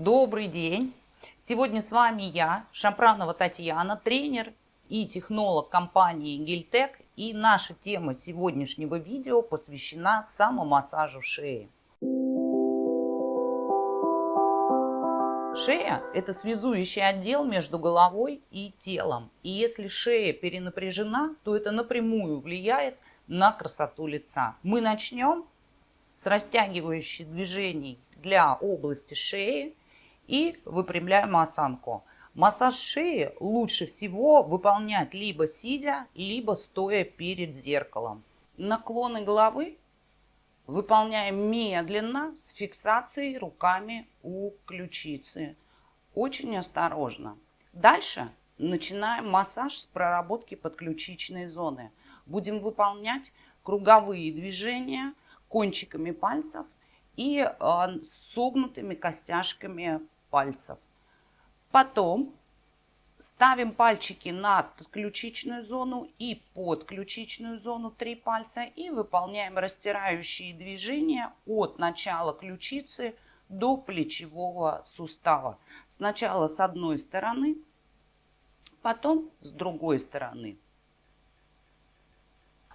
Добрый день! Сегодня с вами я, Шампранова Татьяна, тренер и технолог компании Гильтек. И наша тема сегодняшнего видео посвящена самомассажу шеи. Шея – это связующий отдел между головой и телом. И если шея перенапряжена, то это напрямую влияет на красоту лица. Мы начнем с растягивающих движений для области шеи и выпрямляем осанку. Массаж шеи лучше всего выполнять либо сидя, либо стоя перед зеркалом. Наклоны головы выполняем медленно с фиксацией руками у ключицы. Очень осторожно. Дальше начинаем массаж с проработки подключичной зоны. Будем выполнять круговые движения кончиками пальцев и э, согнутыми костяшками пальцев. Потом ставим пальчики на ключичную зону и под ключичную зону три пальца и выполняем растирающие движения от начала ключицы до плечевого сустава. Сначала с одной стороны, потом с другой стороны.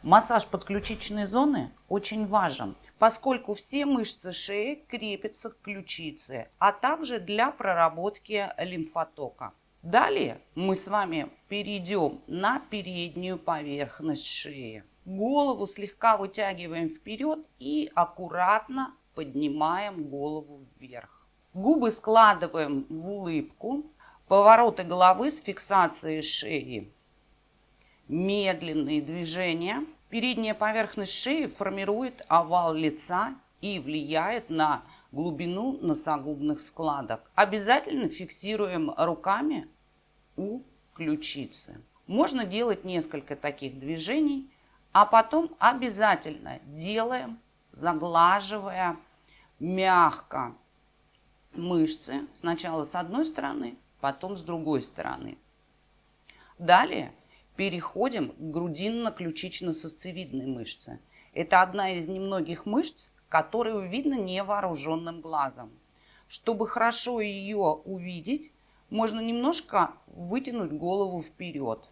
Массаж подключичной зоны очень важен, поскольку все мышцы шеи крепятся к ключице, а также для проработки лимфотока. Далее мы с вами перейдем на переднюю поверхность шеи. Голову слегка вытягиваем вперед и аккуратно поднимаем голову вверх. Губы складываем в улыбку, повороты головы с фиксацией шеи. Медленные движения – Передняя поверхность шеи формирует овал лица и влияет на глубину носогубных складок. Обязательно фиксируем руками у ключицы. Можно делать несколько таких движений, а потом обязательно делаем, заглаживая мягко мышцы. Сначала с одной стороны, потом с другой стороны. Далее Переходим к грудинно-ключично-сосцевидной мышце. Это одна из немногих мышц, которую видно невооруженным глазом. Чтобы хорошо ее увидеть, можно немножко вытянуть голову вперед.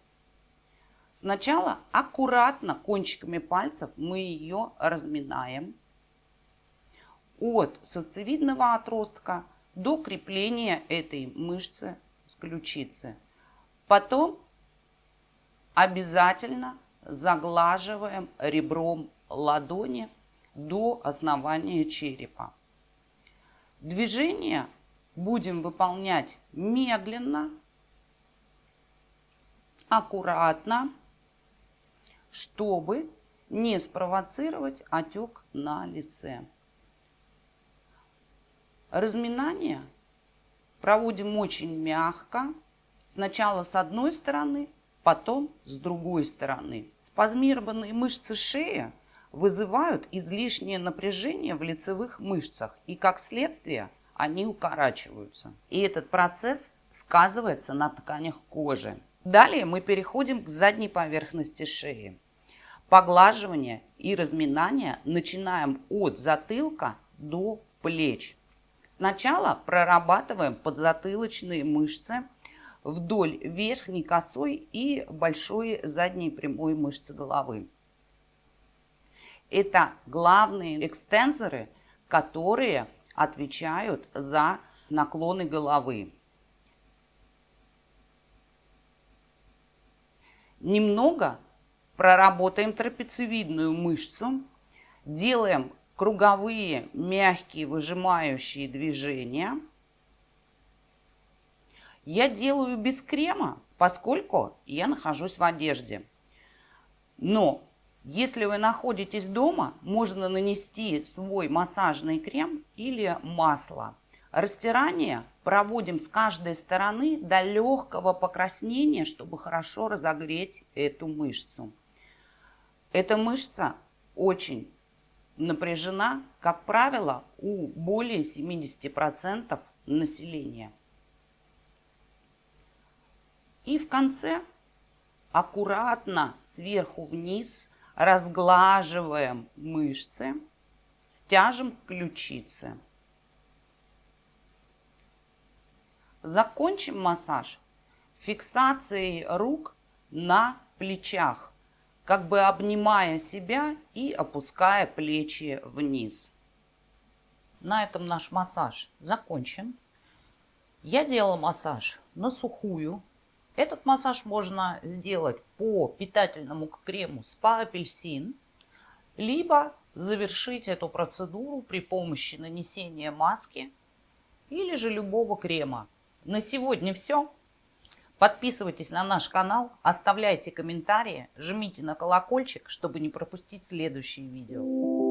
Сначала аккуратно кончиками пальцев мы ее разминаем от сосцевидного отростка до крепления этой мышцы с ключицы. Потом обязательно заглаживаем ребром ладони до основания черепа. Движение будем выполнять медленно, аккуратно, чтобы не спровоцировать отек на лице. Разминание проводим очень мягко. Сначала с одной стороны, потом с другой стороны. Спазмированные мышцы шеи вызывают излишнее напряжение в лицевых мышцах и как следствие они укорачиваются. И этот процесс сказывается на тканях кожи. Далее мы переходим к задней поверхности шеи. Поглаживание и разминание начинаем от затылка до плеч. Сначала прорабатываем подзатылочные мышцы вдоль верхней косой и большой задней прямой мышцы головы. Это главные экстензоры, которые отвечают за наклоны головы. Немного проработаем трапециевидную мышцу, делаем круговые мягкие выжимающие движения – я делаю без крема, поскольку я нахожусь в одежде. Но если вы находитесь дома, можно нанести свой массажный крем или масло. Растирание проводим с каждой стороны до легкого покраснения, чтобы хорошо разогреть эту мышцу. Эта мышца очень напряжена, как правило, у более 70% населения. И в конце аккуратно сверху вниз разглаживаем мышцы, стяжем ключицы. Закончим массаж фиксацией рук на плечах, как бы обнимая себя и опуская плечи вниз. На этом наш массаж закончен. Я делала массаж на сухую. Этот массаж можно сделать по питательному крему спа апельсин, либо завершить эту процедуру при помощи нанесения маски или же любого крема. На сегодня все. Подписывайтесь на наш канал, оставляйте комментарии, жмите на колокольчик, чтобы не пропустить следующие видео.